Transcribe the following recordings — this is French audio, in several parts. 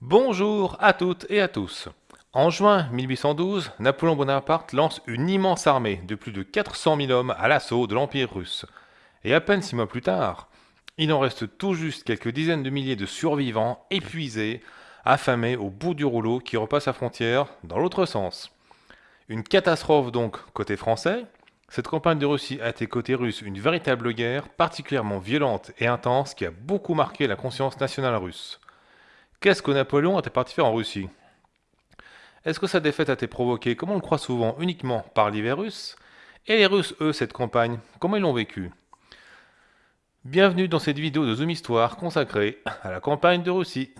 Bonjour à toutes et à tous. En juin 1812, Napoléon Bonaparte lance une immense armée de plus de 400 000 hommes à l'assaut de l'Empire russe. Et à peine six mois plus tard, il en reste tout juste quelques dizaines de milliers de survivants épuisés, affamés au bout du rouleau qui repasse la frontière dans l'autre sens. Une catastrophe donc côté français. Cette campagne de Russie a été côté russe une véritable guerre particulièrement violente et intense qui a beaucoup marqué la conscience nationale russe. Qu'est-ce que Napoléon était parti faire en Russie? Est-ce que sa défaite a été provoquée, comme on le croit souvent, uniquement par l'hiver russe Et les Russes, eux, cette campagne, comment ils l'ont vécue? Bienvenue dans cette vidéo de Zoom Histoire consacrée à la campagne de Russie.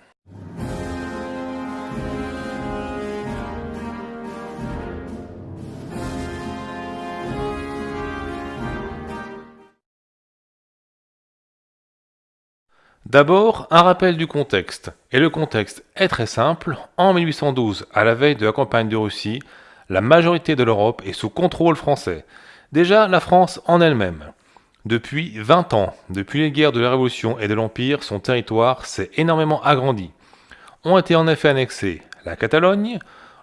D'abord, un rappel du contexte. Et le contexte est très simple. En 1812, à la veille de la campagne de Russie, la majorité de l'Europe est sous contrôle français. Déjà, la France en elle-même. Depuis 20 ans, depuis les guerres de la Révolution et de l'Empire, son territoire s'est énormément agrandi. Ont été en effet annexés la Catalogne,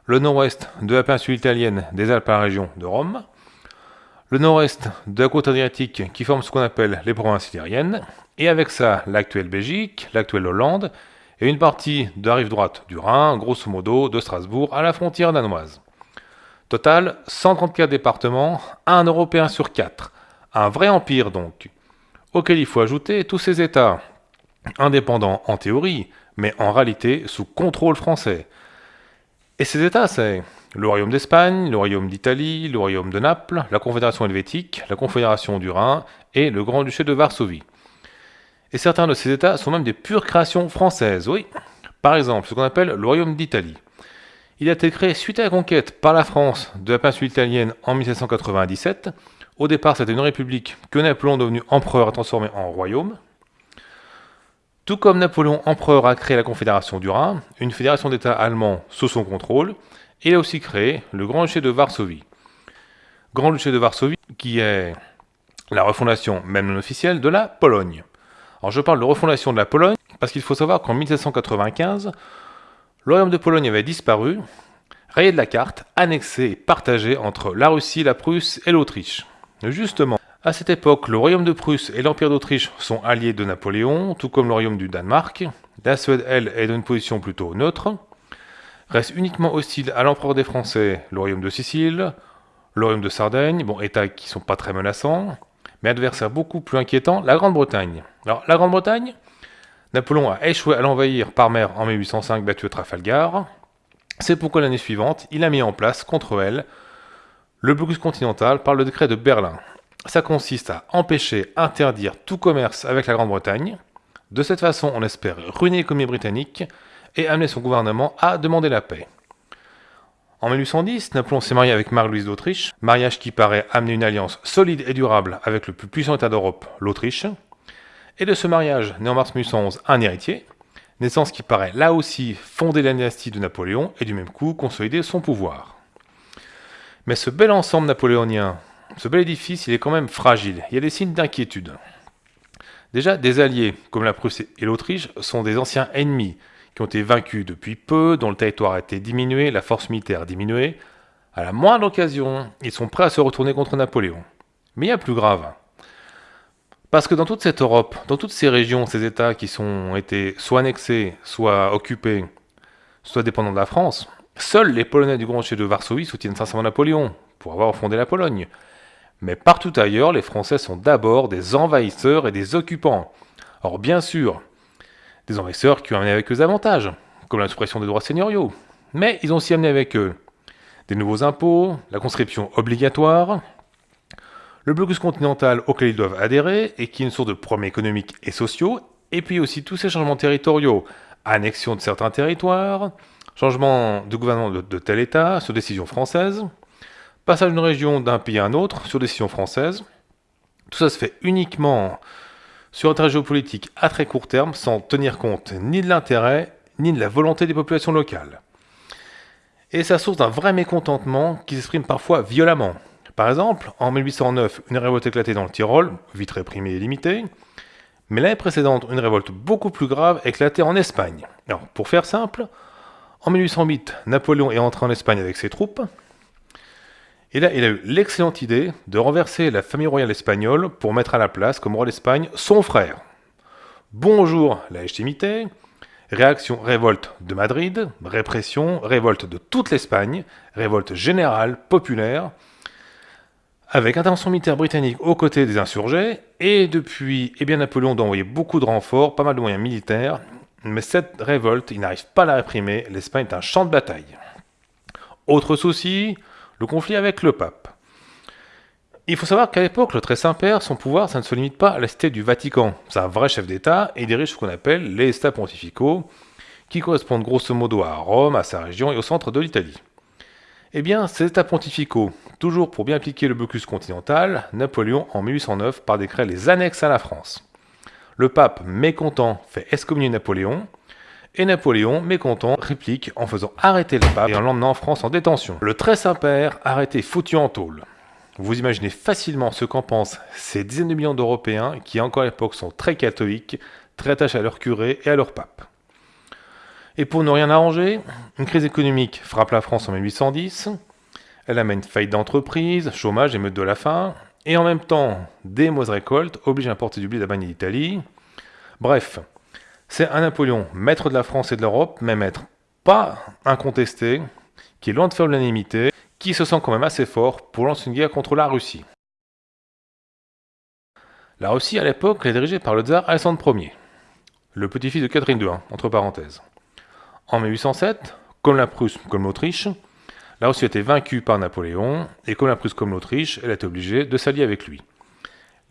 le nord-ouest de la péninsule italienne des Alpes à la région de Rome, le nord-est de la côte adriatique qui forme ce qu'on appelle les provinces italiennes, et avec ça l'actuelle Belgique, l'actuelle Hollande, et une partie de la rive droite du Rhin, grosso modo de Strasbourg à la frontière danoise. Total, 134 départements, un Européen sur 4. Un vrai empire donc, auquel il faut ajouter tous ces États, indépendants en théorie, mais en réalité sous contrôle français. Et ces États, c'est le Royaume d'Espagne, le Royaume d'Italie, le Royaume de Naples, la Confédération helvétique, la Confédération du Rhin et le Grand-Duché de Varsovie. Et certains de ces États sont même des pures créations françaises, oui. Par exemple, ce qu'on appelle le Royaume d'Italie. Il a été créé suite à la conquête par la France de la péninsule italienne en 1797. Au départ, c'était une république que Napoléon, devenu empereur, a transformée en royaume. Tout comme Napoléon, empereur, a créé la Confédération du Rhin, une fédération d'États allemands sous son contrôle, il a aussi créé le Grand-Duché de Varsovie. Grand-Duché de Varsovie qui est la refondation, même non officielle, de la Pologne. Alors je parle de refondation de la Pologne parce qu'il faut savoir qu'en 1795, le royaume de Pologne avait disparu, rayé de la carte, annexé et partagé entre la Russie, la Prusse et l'Autriche. Justement, à cette époque, le royaume de Prusse et l'empire d'Autriche sont alliés de Napoléon, tout comme le royaume du Danemark. La Suède, elle, est dans une position plutôt neutre. Reste uniquement hostile à l'empereur des Français, le royaume de Sicile, le royaume de Sardaigne, bon, états qui sont pas très menaçants, mais adversaire beaucoup plus inquiétant, la Grande-Bretagne. Alors, la Grande-Bretagne, Napoléon a échoué à l'envahir par mer en 1805, battu à Trafalgar. C'est pourquoi l'année suivante, il a mis en place contre elle le blocus continental par le décret de Berlin. Ça consiste à empêcher, interdire tout commerce avec la Grande-Bretagne. De cette façon, on espère ruiner l'économie britannique et amener son gouvernement à demander la paix. En 1810, Napoléon s'est marié avec Marie-Louise d'Autriche, mariage qui paraît amener une alliance solide et durable avec le plus puissant État d'Europe, l'Autriche. Et de ce mariage, né en mars 1811, un héritier, naissance qui paraît là aussi fonder la de Napoléon et du même coup consolider son pouvoir. Mais ce bel ensemble napoléonien, ce bel édifice, il est quand même fragile, il y a des signes d'inquiétude. Déjà, des alliés comme la Prusse et l'Autriche sont des anciens ennemis qui ont été vaincus depuis peu, dont le territoire a été diminué, la force militaire diminuée. À la moindre occasion, ils sont prêts à se retourner contre Napoléon. Mais il y a plus grave. Parce que dans toute cette Europe, dans toutes ces régions, ces États qui sont été soit annexés, soit occupés, soit dépendants de la France, seuls les Polonais du Grand Duché de Varsovie soutiennent sincèrement Napoléon, pour avoir fondé la Pologne. Mais partout ailleurs, les Français sont d'abord des envahisseurs et des occupants. Or bien sûr, des envahisseurs qui ont amené avec eux des avantages, comme la suppression des droits seigneuriaux. Mais ils ont aussi amené avec eux des nouveaux impôts, la conscription obligatoire, le blocus continental auquel ils doivent adhérer et qui est une source de problèmes économiques et sociaux, et puis aussi tous ces changements territoriaux, annexion de certains territoires, changement de gouvernement de, de tel État sur décision française, passage d'une région d'un pays à un autre sur décision française. Tout ça se fait uniquement sur un intérêt géopolitique à très court terme sans tenir compte ni de l'intérêt ni de la volonté des populations locales. Et ça source d'un vrai mécontentement qui s'exprime parfois violemment. Par exemple, en 1809, une révolte éclatait dans le Tyrol, vite réprimée et limitée. Mais l'année précédente, une révolte beaucoup plus grave éclatait en Espagne. Alors, pour faire simple, en 1808, Napoléon est entré en Espagne avec ses troupes, et là, il a eu l'excellente idée de renverser la famille royale espagnole pour mettre à la place, comme roi d'Espagne, son frère. Bonjour la légitimité, réaction révolte de Madrid, répression, révolte de toute l'Espagne, révolte générale, populaire, avec intervention militaire britannique aux côtés des insurgés, et depuis, eh bien, Napoléon doit envoyer beaucoup de renforts, pas mal de moyens militaires, mais cette révolte, il n'arrive pas à la réprimer, l'Espagne est un champ de bataille. Autre souci, conflit avec le pape. Il faut savoir qu'à l'époque, le très Saint-Père, son pouvoir, ça ne se limite pas à la cité du Vatican. C'est un vrai chef d'État et dirige ce qu'on appelle les États pontificaux, qui correspondent grosso modo à Rome, à sa région et au centre de l'Italie. Eh bien, ces États pontificaux, toujours pour bien appliquer le blocus continental, Napoléon, en 1809, par décret, les annexe à la France. Le pape, mécontent, fait excommunier Napoléon, et Napoléon, mécontent, réplique en faisant arrêter le pape et en l'emmenant en France en détention. Le très Saint-Père, arrêté foutu en tôle. Vous imaginez facilement ce qu'en pensent ces dizaines de millions d'Européens qui, encore à l'époque, sont très catholiques, très attachés à leur curé et à leur pape. Et pour ne rien arranger, une crise économique frappe la France en 1810, elle amène faillite d'entreprise, chômage, émeute de la faim, et en même temps, des mauvaises récoltes obligent à importer du blé d'Allemagne d'Italie. Bref, c'est un Napoléon, maître de la France et de l'Europe, mais maître pas incontesté, qui est loin de faire l'unanimité, qui se sent quand même assez fort pour lancer une guerre contre la Russie. La Russie, à l'époque, est dirigée par le tsar Alexandre Ier, le petit-fils de Catherine II, entre parenthèses. En 1807, comme la Prusse comme l'Autriche, la Russie a été vaincue par Napoléon, et comme la Prusse comme l'Autriche, elle a été obligée de s'allier avec lui.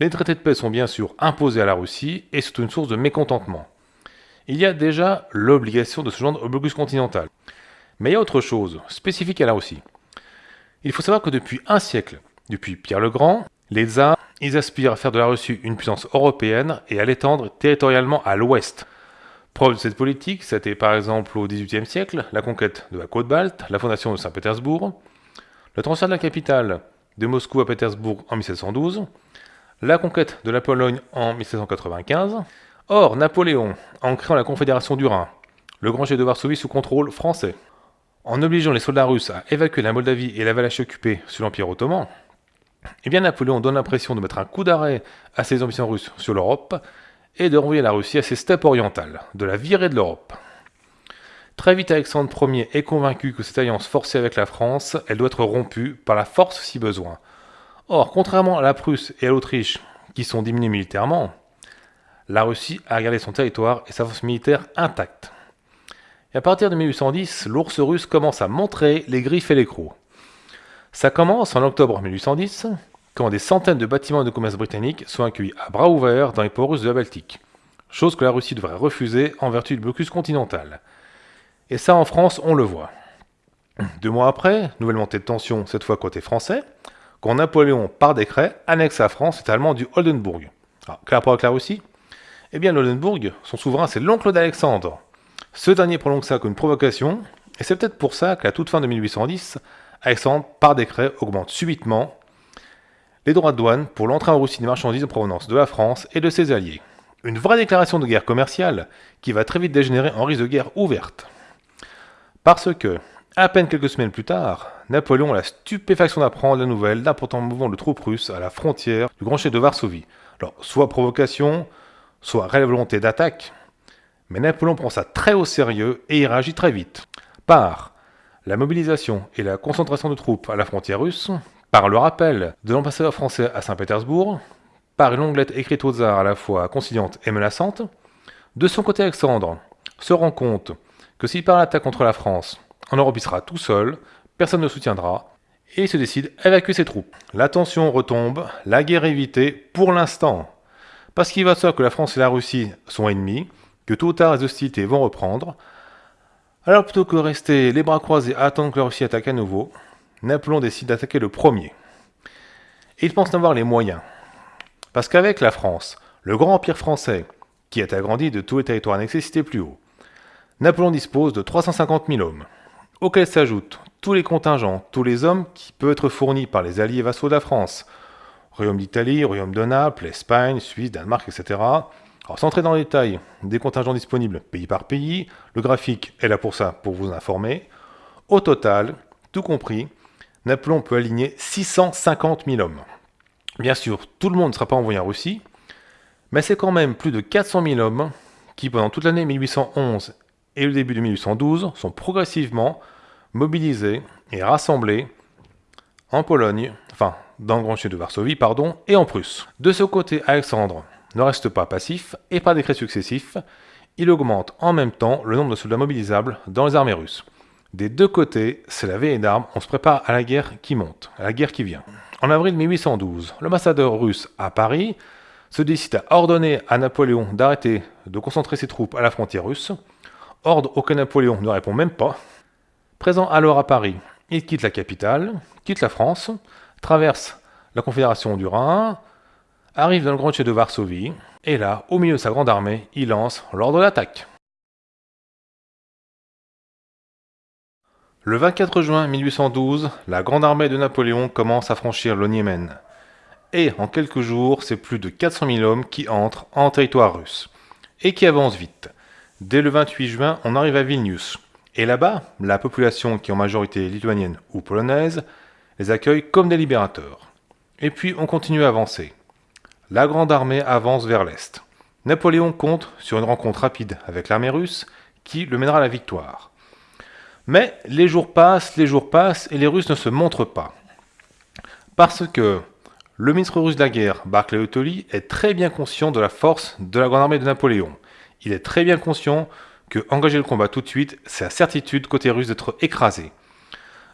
Les traités de paix sont bien sûr imposés à la Russie, et c'est une source de mécontentement il y a déjà l'obligation de se joindre au blocus continental. Mais il y a autre chose, spécifique à la Russie. Il faut savoir que depuis un siècle, depuis Pierre le Grand, les tsars, ils aspirent à faire de la Russie une puissance européenne et à l'étendre territorialement à l'ouest. Preuve de cette politique, c'était par exemple au XVIIIe siècle la conquête de la côte balte, la fondation de Saint-Pétersbourg, le transfert de la capitale de Moscou à Pétersbourg en 1712, la conquête de la Pologne en 1795, Or, Napoléon, en créant la Confédération du Rhin, le grand chef de Varsovie sous contrôle français, en obligeant les soldats russes à évacuer la Moldavie et la Valachie occupée sous l'Empire ottoman, eh bien Napoléon donne l'impression de mettre un coup d'arrêt à ses ambitions russes sur l'Europe et de renvoyer la Russie à ses steppes orientales, de la virer de l'Europe. Très vite, Alexandre Ier est convaincu que cette alliance forcée avec la France, elle doit être rompue par la force si besoin. Or, contrairement à la Prusse et à l'Autriche, qui sont diminuées militairement, la Russie a gardé son territoire et sa force militaire intacte. Et à partir de 1810, l'ours russe commence à montrer les griffes et les crocs. Ça commence en octobre 1810, quand des centaines de bâtiments de commerce britanniques sont accueillis à bras ouverts dans les ports russes de la Baltique, chose que la Russie devrait refuser en vertu du blocus continental. Et ça, en France, on le voit. Deux mois après, nouvelle montée de tension, cette fois côté français, quand Napoléon, par décret, annexe à France cet allemand du Oldenburg. Alors, quel rapport avec la Russie eh bien, l'Oldenburg, son souverain, c'est l'oncle d'Alexandre. Ce dernier prolonge ça comme une provocation, et c'est peut-être pour ça qu'à toute fin de 1810, Alexandre, par décret, augmente subitement les droits de douane pour l'entrée en Russie des marchandises en provenance de la France et de ses alliés. Une vraie déclaration de guerre commerciale qui va très vite dégénérer en risque de guerre ouverte. Parce que, à peine quelques semaines plus tard, Napoléon a la stupéfaction d'apprendre la nouvelle d'importants mouvements de troupes russes à la frontière du grand chef de Varsovie. Alors, soit provocation, soit réelle volonté d'attaque, mais Napoléon prend ça très au sérieux et il réagit très vite. Par la mobilisation et la concentration de troupes à la frontière russe, par le rappel de l'ambassadeur français à Saint-Pétersbourg, par une longue lettre écrite aux tsar à la fois conciliante et menaçante, de son côté Alexandre se rend compte que s'il part l'attaque contre la France, en Europe il sera tout seul, personne ne soutiendra, et il se décide à évacuer ses troupes. La tension retombe, la guerre évitée pour l'instant, parce qu'il va savoir que la France et la Russie sont ennemis, que tôt ou tard les hostilités vont reprendre. Alors plutôt que de rester les bras croisés à attendre que la Russie attaque à nouveau, Napoléon décide d'attaquer le premier. Et il pense n'avoir les moyens. Parce qu'avec la France, le grand empire français, qui est agrandi de tous les territoires annexés plus haut, Napoléon dispose de 350 000 hommes, auxquels s'ajoutent tous les contingents, tous les hommes qui peuvent être fournis par les alliés vassaux de la France, Royaume d'Italie, Royaume de Naples, Espagne, Suisse, Danemark, etc., Alors sans entrer dans les détails des contingents disponibles pays par pays, le graphique est là pour ça, pour vous informer. Au total, tout compris, Napoléon peut aligner 650 000 hommes. Bien sûr, tout le monde ne sera pas envoyé en Russie, mais c'est quand même plus de 400 000 hommes qui, pendant toute l'année 1811 et le début de 1812, sont progressivement mobilisés et rassemblés en Pologne, enfin dans le Grand Duché de Varsovie, pardon, et en Prusse. De ce côté, Alexandre ne reste pas passif, et par décrets successifs, il augmente en même temps le nombre de soldats mobilisables dans les armées russes. Des deux côtés, c'est la veille d'armes, on se prépare à la guerre qui monte, à la guerre qui vient. En avril 1812, l'ambassadeur russe à Paris se décide à ordonner à Napoléon d'arrêter de concentrer ses troupes à la frontière russe. Ordre auquel Napoléon ne répond même pas. Présent alors à Paris, il quitte la capitale, quitte la France, traverse la Confédération du Rhin, arrive dans le Grand de Varsovie, et là, au milieu de sa grande armée, il lance l'ordre d'attaque. Le 24 juin 1812, la grande armée de Napoléon commence à franchir le Niémen et en quelques jours, c'est plus de 400 000 hommes qui entrent en territoire russe, et qui avancent vite. Dès le 28 juin, on arrive à Vilnius, et là-bas, la population qui est en majorité lituanienne ou polonaise les accueille comme des libérateurs. Et puis on continue à avancer. La grande armée avance vers l'est. Napoléon compte sur une rencontre rapide avec l'armée russe qui le mènera à la victoire. Mais les jours passent, les jours passent et les Russes ne se montrent pas. Parce que le ministre russe de la guerre, Barclay Tolly, est très bien conscient de la force de la grande armée de Napoléon. Il est très bien conscient que engager le combat tout de suite, c'est la certitude côté russe d'être écrasé.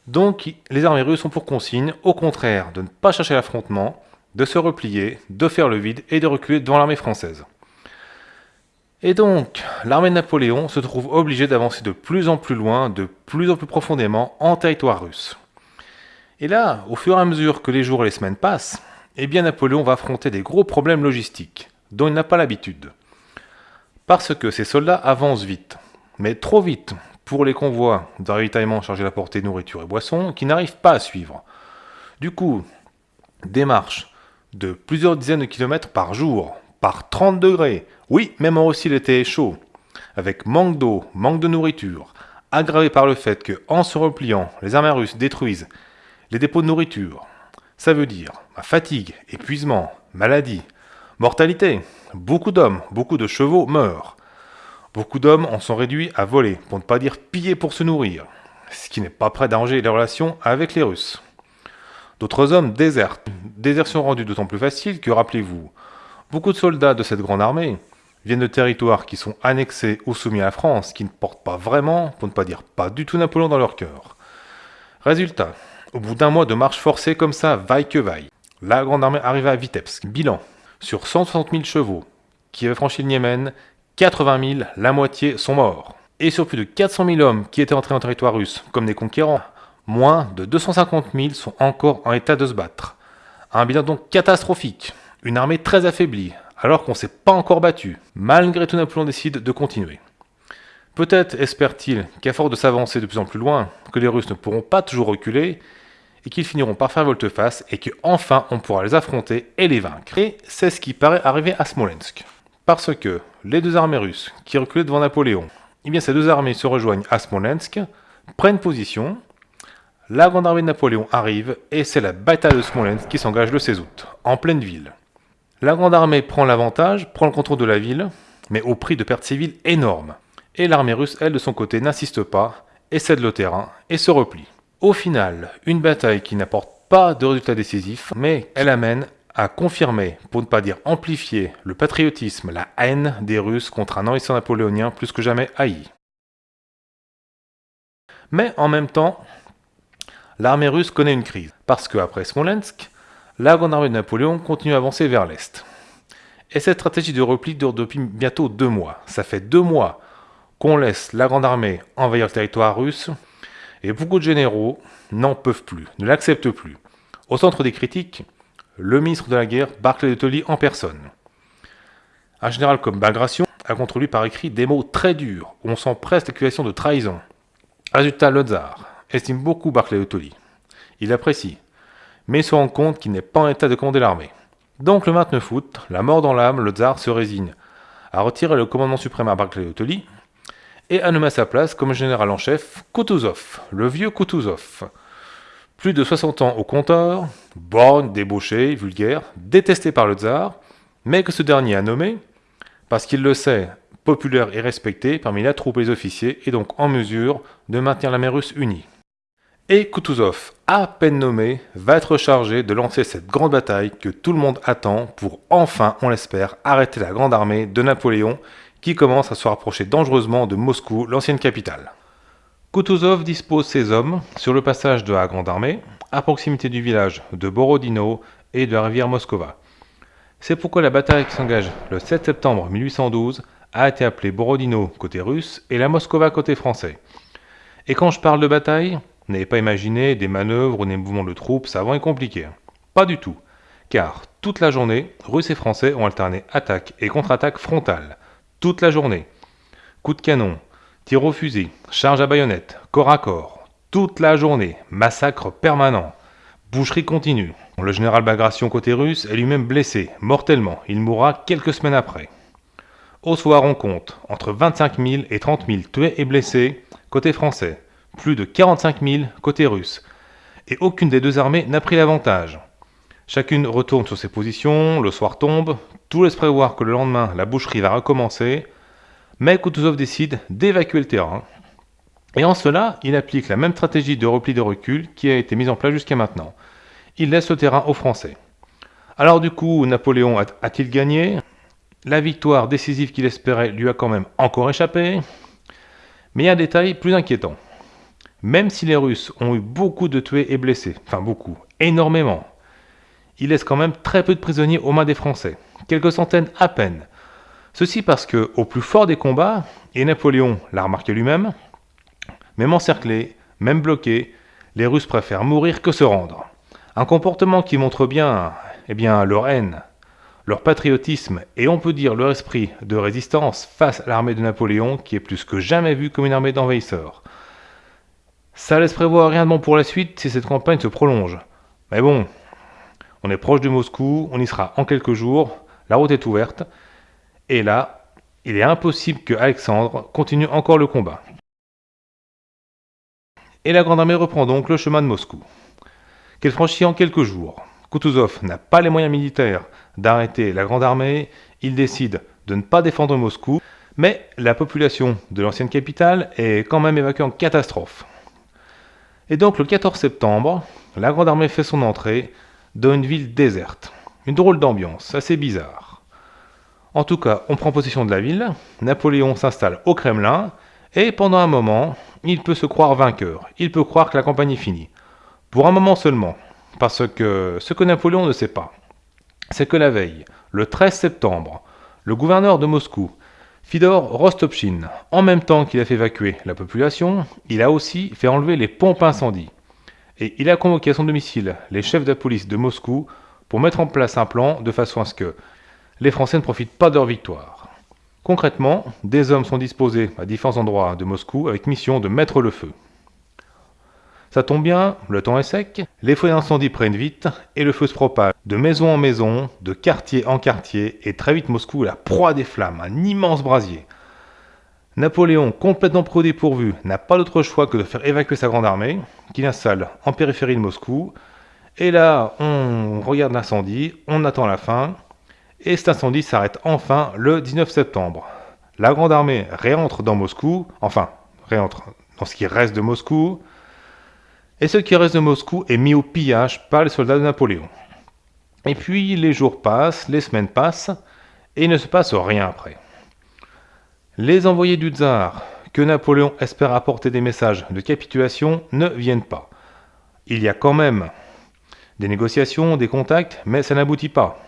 Donc les armées russes ont pour consigne, au contraire, de ne pas chercher l'affrontement, de se replier, de faire le vide et de reculer devant l'armée française. Et donc, l'armée de Napoléon se trouve obligée d'avancer de plus en plus loin, de plus en plus profondément en territoire russe. Et là, au fur et à mesure que les jours et les semaines passent, eh bien Napoléon va affronter des gros problèmes logistiques, dont il n'a pas l'habitude. Parce que ses soldats avancent vite, mais trop vite pour les convois de ravitaillement chargés d'apporter nourriture et boissons qui n'arrivent pas à suivre. Du coup, des marches de plusieurs dizaines de kilomètres par jour, par 30 degrés, oui, même en Russie l'été est chaud, avec manque d'eau, manque de nourriture, aggravé par le fait que, en se repliant, les armées russes détruisent les dépôts de nourriture, ça veut dire fatigue, épuisement, maladie, mortalité. Beaucoup d'hommes, beaucoup de chevaux meurent. Beaucoup d'hommes en sont réduits à voler, pour ne pas dire piller pour se nourrir, ce qui n'est pas prêt d'arranger les relations avec les Russes. D'autres hommes désertent, désertion rendue d'autant plus facile que, rappelez-vous, beaucoup de soldats de cette grande armée viennent de territoires qui sont annexés ou soumis à la France, qui ne portent pas vraiment, pour ne pas dire pas du tout Napoléon dans leur cœur. Résultat, au bout d'un mois de marche forcée comme ça, vaille que vaille, la grande armée arriva à Vitebsk. Bilan, sur 160 000 chevaux qui avaient franchi le Niémen, 80 000, la moitié, sont morts. Et sur plus de 400 000 hommes qui étaient entrés en territoire russe comme des conquérants, moins de 250 000 sont encore en état de se battre. Un bilan donc catastrophique, une armée très affaiblie, alors qu'on ne s'est pas encore battu. Malgré tout, Napoléon décide de continuer. Peut-être espère-t-il qu'à force de s'avancer de plus en plus loin, que les Russes ne pourront pas toujours reculer, et qu'ils finiront par faire volte-face et que enfin on pourra les affronter et les vaincre. Et c'est ce qui paraît arriver à Smolensk. Parce que les deux armées russes qui reculaient devant Napoléon, eh bien ces deux armées se rejoignent à Smolensk, prennent position, la grande armée de Napoléon arrive et c'est la bataille de Smolensk qui s'engage le 16 août, en pleine ville. La grande armée prend l'avantage, prend le contrôle de la ville, mais au prix de pertes civiles énormes. Et l'armée russe, elle, de son côté, n'insiste pas, et cède le terrain, et se replie. Au final, une bataille qui n'apporte pas de résultat décisif, mais elle amène à confirmer, pour ne pas dire amplifier, le patriotisme, la haine des Russes contre un envahisseur napoléonien plus que jamais haï. Mais en même temps, l'armée russe connaît une crise, parce qu'après Smolensk, la grande armée de Napoléon continue à avancer vers l'Est. Et cette stratégie de repli dure depuis bientôt deux mois. Ça fait deux mois qu'on laisse la grande armée envahir le territoire russe, et beaucoup de généraux n'en peuvent plus, ne l'acceptent plus. Au centre des critiques, le ministre de la guerre, Barclay de Tolly en personne. Un général comme Bagration a contre lui par écrit des mots très durs, où on sent presque l'accusation de trahison. Résultat, le tsar estime beaucoup Barclay de Tolly. Il l'apprécie, mais se rend compte qu'il n'est pas en état de commander l'armée. Donc le 29 août, la mort dans l'âme, le tsar se résigne a retiré le commandement suprême à Barclay-de et a nommé à sa place comme général en chef Kutuzov, le vieux Kutuzov. Plus de 60 ans au compteur, borgne, débauché, vulgaire, détesté par le tsar, mais que ce dernier a nommé, parce qu'il le sait, populaire et respecté parmi la troupe et les officiers, et donc en mesure de maintenir la mer russe unie. Et Kutuzov, à peine nommé, va être chargé de lancer cette grande bataille que tout le monde attend pour enfin, on l'espère, arrêter la grande armée de Napoléon qui commence à se rapprocher dangereusement de Moscou, l'ancienne capitale. Kutuzov dispose ses hommes sur le passage de la Grande Armée, à proximité du village de Borodino et de la rivière Moskova. C'est pourquoi la bataille qui s'engage le 7 septembre 1812 a été appelée Borodino côté russe et la Moskova côté français. Et quand je parle de bataille, n'avez pas imaginé des manœuvres ou des mouvements de troupes savants et compliqués. Pas du tout. Car toute la journée, Russes et Français ont alterné attaque et contre-attaque frontale, toute la journée. Coups de canon, tirs au fusil, charge à baïonnette, corps à corps, toute la journée, massacre permanent, boucherie continue. Le général Bagration côté russe est lui-même blessé, mortellement, il mourra quelques semaines après. Au soir, on compte entre 25 000 et 30 000 tués et blessés côté français, plus de 45 000 côté russe, et aucune des deux armées n'a pris l'avantage. Chacune retourne sur ses positions, le soir tombe, tout laisse prévoir que le lendemain la boucherie va recommencer, mais Kutuzov décide d'évacuer le terrain. Et en cela, il applique la même stratégie de repli de recul qui a été mise en place jusqu'à maintenant. Il laisse le terrain aux Français. Alors du coup, Napoléon a-t-il gagné? La victoire décisive qu'il espérait lui a quand même encore échappé. Mais il y a un détail plus inquiétant. Même si les Russes ont eu beaucoup de tués et blessés, enfin beaucoup, énormément, il laisse quand même très peu de prisonniers aux mains des Français, quelques centaines à peine. Ceci parce que, au plus fort des combats, et Napoléon l'a remarqué lui-même, même encerclés, même bloqués, les Russes préfèrent mourir que se rendre. Un comportement qui montre bien, eh bien, leur haine, leur patriotisme et on peut dire leur esprit de résistance face à l'armée de Napoléon qui est plus que jamais vue comme une armée d'envahisseurs. Ça laisse prévoir rien de bon pour la suite si cette campagne se prolonge. Mais bon, on est proche de Moscou, on y sera en quelques jours, la route est ouverte, et là, il est impossible que Alexandre continue encore le combat. Et la Grande Armée reprend donc le chemin de Moscou, qu'elle franchit en quelques jours. Kutuzov n'a pas les moyens militaires d'arrêter la Grande Armée, il décide de ne pas défendre Moscou, mais la population de l'ancienne capitale est quand même évacuée en catastrophe. Et donc le 14 septembre, la Grande Armée fait son entrée dans une ville déserte. Une drôle d'ambiance, assez bizarre. En tout cas, on prend possession de la ville, Napoléon s'installe au Kremlin, et pendant un moment, il peut se croire vainqueur, il peut croire que la campagne est finie. Pour un moment seulement, parce que ce que Napoléon ne sait pas, c'est que la veille, le 13 septembre, le gouverneur de Moscou, Fidor Rostopchin, en même temps qu'il a fait évacuer la population, il a aussi fait enlever les pompes incendies et il a convoqué à son domicile les chefs de police de Moscou pour mettre en place un plan de façon à ce que les Français ne profitent pas de leur victoire. Concrètement, des hommes sont disposés à différents endroits de Moscou avec mission de mettre le feu. Ça tombe bien, le temps est sec, les feux d'incendie prennent vite et le feu se propage de maison en maison, de quartier en quartier et très vite Moscou est la proie des flammes, un immense brasier. Napoléon, complètement dépourvu, n'a pas d'autre choix que de faire évacuer sa grande armée, qu'il installe en périphérie de Moscou. Et là, on regarde l'incendie, on attend la fin, et cet incendie s'arrête enfin le 19 septembre. La grande armée réentre dans Moscou, enfin, réentre dans ce qui reste de Moscou, et ce qui reste de Moscou est mis au pillage par les soldats de Napoléon. Et puis les jours passent, les semaines passent, et il ne se passe rien après. Les envoyés du tsar, que Napoléon espère apporter des messages de capitulation, ne viennent pas. Il y a quand même des négociations, des contacts, mais ça n'aboutit pas.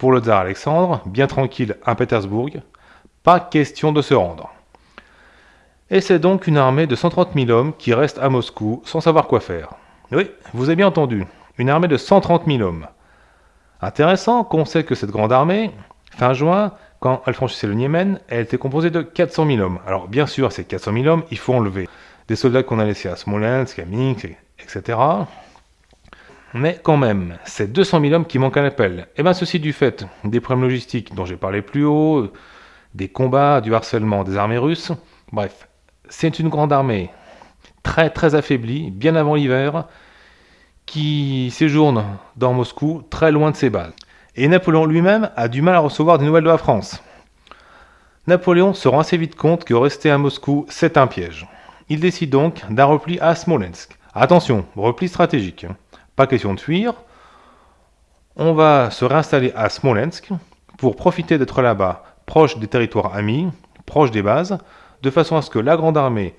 Pour le tsar Alexandre, bien tranquille à Pétersbourg, pas question de se rendre. Et c'est donc une armée de 130 000 hommes qui reste à Moscou sans savoir quoi faire. Oui, vous avez bien entendu, une armée de 130 000 hommes. Intéressant qu'on sait que cette grande armée, fin juin, quand elle franchissait le Niémen, elle était composée de 400 000 hommes. Alors bien sûr, ces 400 000 hommes, il faut enlever des soldats qu'on a laissés à Smolensk, à Minsk, etc. Mais quand même, c'est 200 000 hommes qui manquent à l'appel. Et bien ceci du fait des problèmes logistiques dont j'ai parlé plus haut, des combats, du harcèlement des armées russes. Bref, c'est une grande armée très très affaiblie, bien avant l'hiver, qui séjourne dans Moscou, très loin de ses bases. Et Napoléon lui-même a du mal à recevoir des nouvelles de la France. Napoléon se rend assez vite compte que rester à Moscou, c'est un piège. Il décide donc d'un repli à Smolensk. Attention, repli stratégique. Question de fuir. On va se réinstaller à Smolensk pour profiter d'être là-bas, proche des territoires amis, proche des bases, de façon à ce que la Grande Armée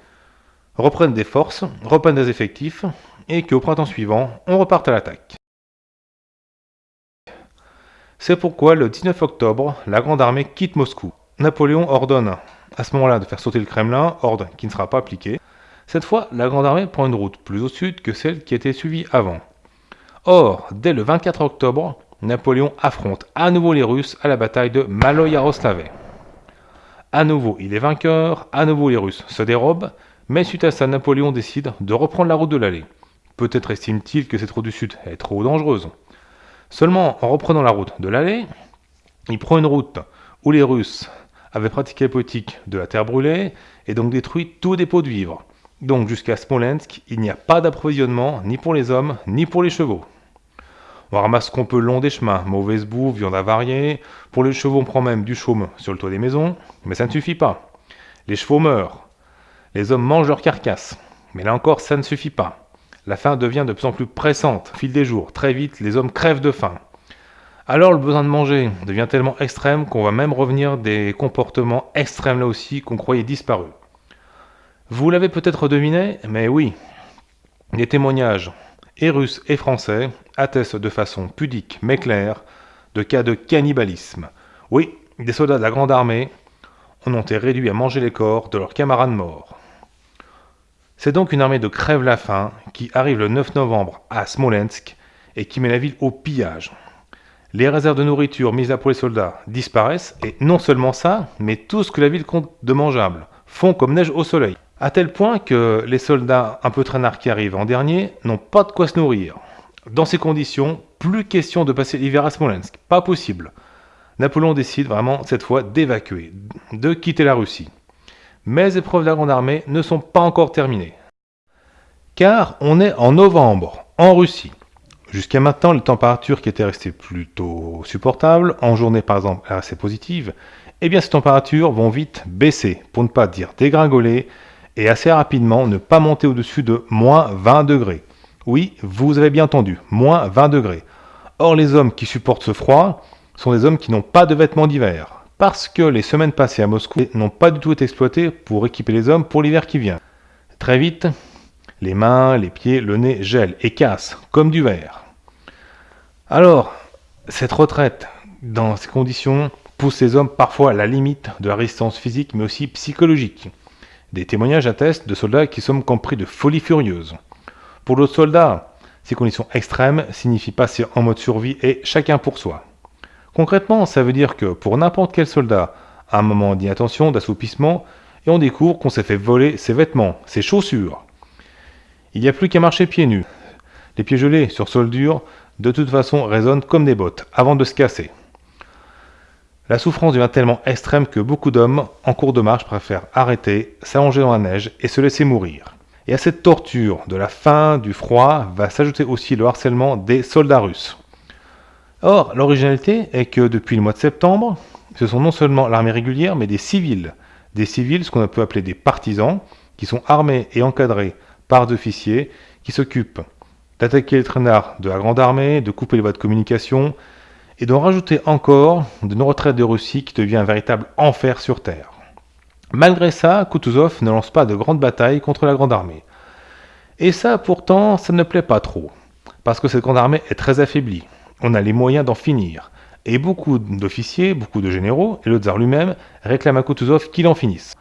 reprenne des forces, reprenne des effectifs, et qu'au printemps suivant, on reparte à l'attaque. C'est pourquoi le 19 octobre, la Grande Armée quitte Moscou. Napoléon ordonne à ce moment-là de faire sauter le Kremlin, ordre qui ne sera pas appliqué. Cette fois, la Grande Armée prend une route plus au sud que celle qui était suivie avant. Or, dès le 24 octobre, Napoléon affronte à nouveau les Russes à la bataille de Maloyaroslavl. À nouveau, il est vainqueur, à nouveau les Russes se dérobent, mais suite à ça, Napoléon décide de reprendre la route de l'allée. Peut-être estime-t-il que cette route du sud est trop dangereuse. Seulement, en reprenant la route de l'allée, il prend une route où les Russes avaient pratiqué la politique de la terre brûlée et donc détruit tout dépôt de vivres. Donc jusqu'à Smolensk, il n'y a pas d'approvisionnement ni pour les hommes ni pour les chevaux. On ramasse ce qu'on peut le long des chemins, mauvaise boue, viande avariée. Pour les chevaux, on prend même du chaume sur le toit des maisons, mais ça ne suffit pas. Les chevaux meurent. Les hommes mangent leurs carcasses. Mais là encore, ça ne suffit pas. La faim devient de plus en plus pressante fil des jours. Très vite, les hommes crèvent de faim. Alors le besoin de manger devient tellement extrême qu'on va même revenir des comportements extrêmes là aussi qu'on croyait disparus. Vous l'avez peut-être deviné, mais oui, les témoignages, et russes et français, attestent de façon pudique mais claire de cas de cannibalisme. Oui, des soldats de la Grande Armée en ont été réduits à manger les corps de leurs camarades morts. C'est donc une armée de crève-la-faim qui arrive le 9 novembre à Smolensk et qui met la ville au pillage. Les réserves de nourriture mises à pour les soldats disparaissent, et non seulement ça, mais tout ce que la ville compte de mangeable font comme neige au soleil. À tel point que les soldats un peu traînards qui arrivent en dernier n'ont pas de quoi se nourrir. Dans ces conditions, plus question de passer l'hiver à Smolensk, pas possible. Napoléon décide vraiment cette fois d'évacuer, de quitter la Russie mais les épreuves de la Grande Armée ne sont pas encore terminées. Car on est en novembre, en Russie. Jusqu'à maintenant, les températures qui étaient restées plutôt supportables, en journée par exemple assez positives, eh bien ces températures vont vite baisser, pour ne pas dire dégringoler, et assez rapidement ne pas monter au-dessus de moins 20 degrés. Oui, vous avez bien entendu, moins 20 degrés. Or les hommes qui supportent ce froid sont des hommes qui n'ont pas de vêtements d'hiver parce que les semaines passées à Moscou n'ont pas du tout été exploitées pour équiper les hommes pour l'hiver qui vient. Très vite, les mains, les pieds, le nez gèlent et cassent, comme du verre. Alors, cette retraite, dans ces conditions, pousse ces hommes parfois à la limite de la résistance physique, mais aussi psychologique. Des témoignages attestent de soldats qui sont compris de folie furieuse. Pour d'autres soldats, ces conditions extrêmes signifient passer en mode survie et chacun pour soi. Concrètement, ça veut dire que pour n'importe quel soldat, un moment d'inattention, d'assoupissement, et on découvre qu'on s'est fait voler ses vêtements, ses chaussures. Il n'y a plus qu'à marcher pieds nus. Les pieds gelés sur sol dur, de toute façon, résonnent comme des bottes, avant de se casser. La souffrance devient tellement extrême que beaucoup d'hommes, en cours de marche, préfèrent arrêter, s'allonger dans la neige et se laisser mourir. Et à cette torture de la faim, du froid, va s'ajouter aussi le harcèlement des soldats russes. Or, l'originalité est que depuis le mois de septembre, ce sont non seulement l'armée régulière, mais des civils. Des civils, ce qu'on peut appeler des partisans, qui sont armés et encadrés par des officiers, qui s'occupent d'attaquer les traînards de la grande armée, de couper les voies de communication, et d'en rajouter encore de nos retraites de Russie qui devient un véritable enfer sur Terre. Malgré ça, Kutuzov ne lance pas de grandes batailles contre la grande armée. Et ça, pourtant, ça ne plaît pas trop, parce que cette grande armée est très affaiblie on a les moyens d'en finir. Et beaucoup d'officiers, beaucoup de généraux, et le tsar lui-même réclament à Kutuzov qu'il en finisse.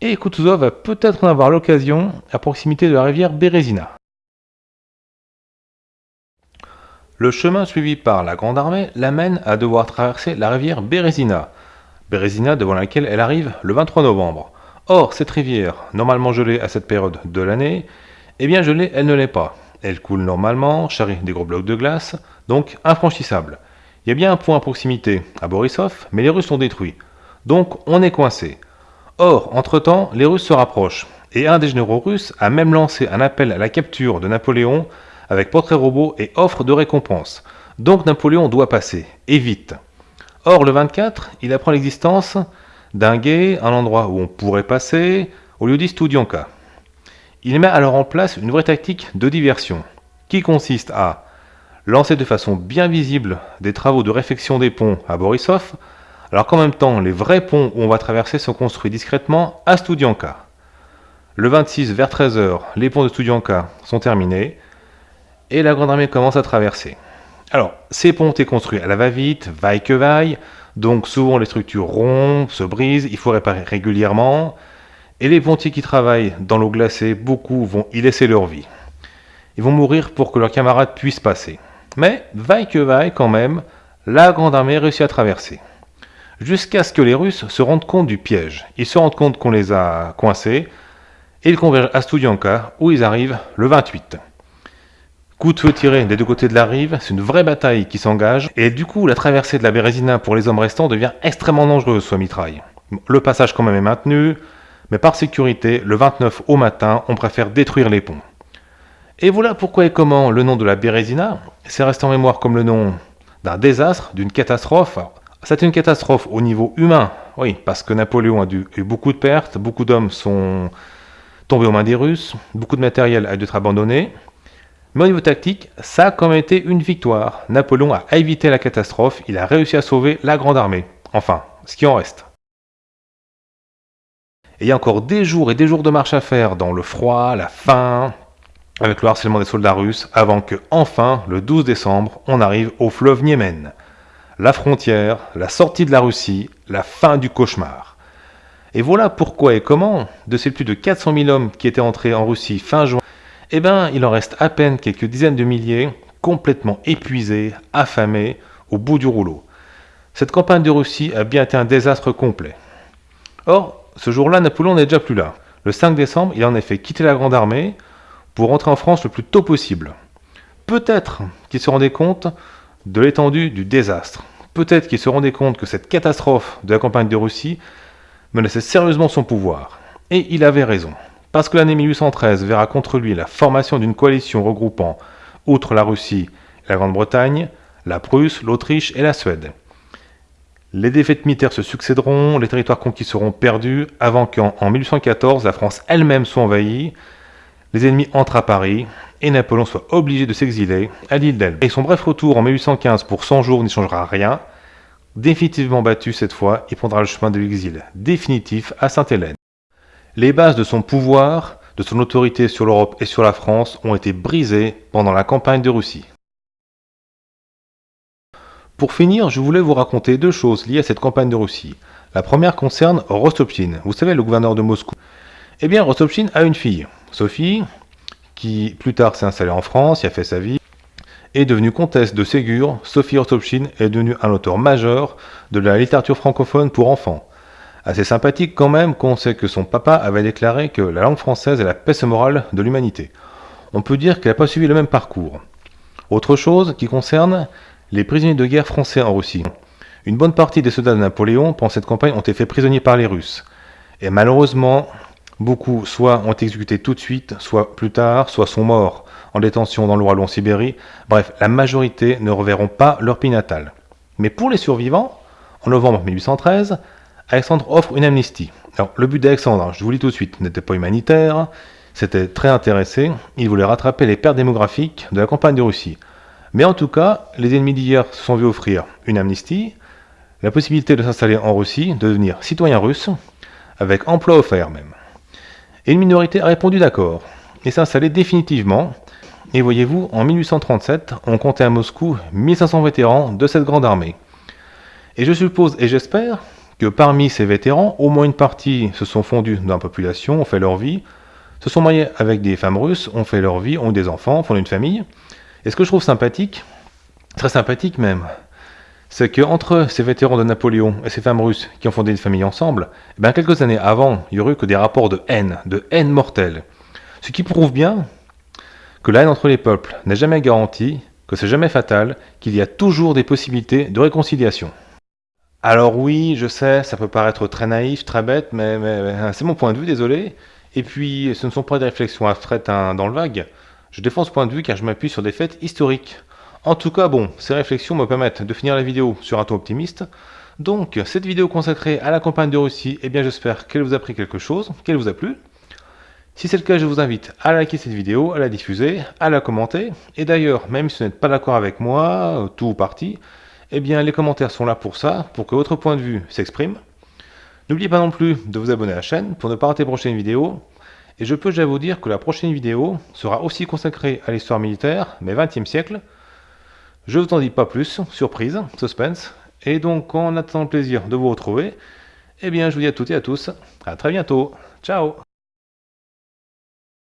Et Kutuzov va peut-être en avoir l'occasion à proximité de la rivière Bérésina. Le chemin suivi par la Grande Armée l'amène à devoir traverser la rivière Bérésina, Bérésina devant laquelle elle arrive le 23 novembre. Or, cette rivière, normalement gelée à cette période de l'année, eh bien gelée, elle ne l'est pas. Elle coule normalement, charrie des gros blocs de glace, donc infranchissable. Il y a bien un point à proximité à Borisov, mais les Russes sont détruits. Donc on est coincé. Or, entre-temps, les Russes se rapprochent, et un des généraux russes a même lancé un appel à la capture de Napoléon avec portrait robot et offre de récompense. Donc Napoléon doit passer, et vite. Or, le 24, il apprend l'existence d'un guet, un endroit où on pourrait passer, au lieu dit Studianka. Il met alors en place une vraie tactique de diversion, qui consiste à lancer de façon bien visible des travaux de réfection des ponts à Borisov, alors qu'en même temps, les vrais ponts où on va traverser sont construits discrètement à Studianka. Le 26 vers 13h, les ponts de Studianka sont terminés, et la Grande Armée commence à traverser. Alors, ces ponts étaient construits à la va-vite, vaille que vaille, donc souvent les structures rompent, se brisent, il faut réparer régulièrement, et les pontiers qui travaillent dans l'eau glacée, beaucoup vont y laisser leur vie. Ils vont mourir pour que leurs camarades puissent passer. Mais, vaille que vaille quand même, la Grande Armée réussit à traverser. Jusqu'à ce que les Russes se rendent compte du piège. Ils se rendent compte qu'on les a coincés, et ils convergent à Studianka, où ils arrivent le 28. Coup de feu tiré des deux côtés de la rive, c'est une vraie bataille qui s'engage, et du coup la traversée de la Bérésina pour les hommes restants devient extrêmement dangereuse soit mitraille. Le passage quand même est maintenu, mais par sécurité, le 29 au matin, on préfère détruire les ponts. Et voilà pourquoi et comment le nom de la Bérésina s'est resté en mémoire comme le nom d'un désastre, d'une catastrophe. C'est une catastrophe au niveau humain, oui, parce que Napoléon a eu beaucoup de pertes, beaucoup d'hommes sont tombés aux mains des Russes, beaucoup de matériel a dû être abandonné. Mais au niveau tactique, ça a quand même été une victoire. Napoléon a évité la catastrophe, il a réussi à sauver la grande armée. Enfin, ce qui en reste. Et il y a encore des jours et des jours de marche à faire dans le froid, la faim, avec le harcèlement des soldats russes, avant que, enfin, le 12 décembre, on arrive au fleuve Niémen. La frontière, la sortie de la Russie, la fin du cauchemar. Et voilà pourquoi et comment, de ces plus de 400 000 hommes qui étaient entrés en Russie fin juin, eh bien, il en reste à peine quelques dizaines de milliers, complètement épuisés, affamés, au bout du rouleau. Cette campagne de Russie a bien été un désastre complet. Or, ce jour-là, Napoléon n'est déjà plus là. Le 5 décembre, il a en effet quitté la Grande Armée, pour rentrer en France le plus tôt possible. Peut-être qu'il se rendait compte de l'étendue du désastre. Peut-être qu'il se rendait compte que cette catastrophe de la campagne de Russie menaçait sérieusement son pouvoir. Et il avait raison. Parce que l'année 1813 verra contre lui la formation d'une coalition regroupant, outre la Russie la Grande-Bretagne, la Prusse, l'Autriche et la Suède. Les défaites militaires se succéderont, les territoires conquis seront perdus, avant qu'en 1814 la France elle-même soit envahie les ennemis entrent à Paris et Napoléon soit obligé de s'exiler à l'île d'Elbe. Et son bref retour en 1815 pour 100 jours n'y changera rien. Définitivement battu cette fois, il prendra le chemin de l'exil définitif à Sainte-Hélène. Les bases de son pouvoir, de son autorité sur l'Europe et sur la France ont été brisées pendant la campagne de Russie. Pour finir, je voulais vous raconter deux choses liées à cette campagne de Russie. La première concerne Rostopchine, vous savez le gouverneur de Moscou. Eh bien, Rostopchine a une fille, Sophie, qui plus tard s'est installée en France, y a fait sa vie, est devenue comtesse de Ségur. Sophie Rostopchine est devenue un auteur majeur de la littérature francophone pour enfants. Assez sympathique quand même qu'on sait que son papa avait déclaré que la langue française est la peste morale de l'humanité. On peut dire qu'elle n'a pas suivi le même parcours. Autre chose qui concerne les prisonniers de guerre français en Russie. Une bonne partie des soldats de Napoléon pendant cette campagne ont été faits prisonniers par les Russes. Et malheureusement, Beaucoup soit ont été exécutés tout de suite, soit plus tard, soit sont morts en détention dans le Royaume Sibérie. Bref, la majorité ne reverront pas leur pays natal. Mais pour les survivants, en novembre 1813, Alexandre offre une amnistie. Alors, le but d'Alexandre, je vous le dis tout de suite, n'était pas humanitaire, c'était très intéressé, il voulait rattraper les pertes démographiques de la campagne de Russie. Mais en tout cas, les ennemis d'hier se sont vus offrir une amnistie, la possibilité de s'installer en Russie, de devenir citoyen russe, avec emploi offert même. Et une minorité a répondu d'accord, et s'est installée définitivement. Et voyez-vous, en 1837, on comptait à Moscou 1500 vétérans de cette grande armée. Et je suppose et j'espère que parmi ces vétérans, au moins une partie se sont fondus dans la population, ont fait leur vie, se sont mariés avec des femmes russes, ont fait leur vie, ont des enfants, font une famille. Et ce que je trouve sympathique, très sympathique même, c'est qu'entre ces vétérans de Napoléon et ces femmes russes qui ont fondé une famille ensemble, eh bien quelques années avant, il y aurait eu que des rapports de haine, de haine mortelle. Ce qui prouve bien que la haine entre les peuples n'est jamais garantie, que c'est jamais fatal, qu'il y a toujours des possibilités de réconciliation. Alors oui, je sais, ça peut paraître très naïf, très bête, mais, c'est mon point de vue, désolé. Et puis, ce ne sont pas des réflexions abstraites hein, dans le vague. Je défends ce point de vue car je m'appuie sur des faits historiques. En tout cas, bon, ces réflexions me permettent de finir la vidéo sur un ton optimiste. Donc, cette vidéo consacrée à la campagne de Russie, eh bien j'espère qu'elle vous a pris quelque chose, qu'elle vous a plu. Si c'est le cas, je vous invite à liker cette vidéo, à la diffuser, à la commenter. Et d'ailleurs, même si vous n'êtes pas d'accord avec moi, tout ou partie, eh bien les commentaires sont là pour ça, pour que votre point de vue s'exprime. N'oubliez pas non plus de vous abonner à la chaîne pour ne pas rater les prochaines vidéos. Et je peux déjà vous dire que la prochaine vidéo sera aussi consacrée à l'histoire militaire, mais 20e siècle. Je vous en dis pas plus, surprise, suspense. Et donc, en attendant le plaisir de vous retrouver, eh bien je vous dis à toutes et à tous, à très bientôt. Ciao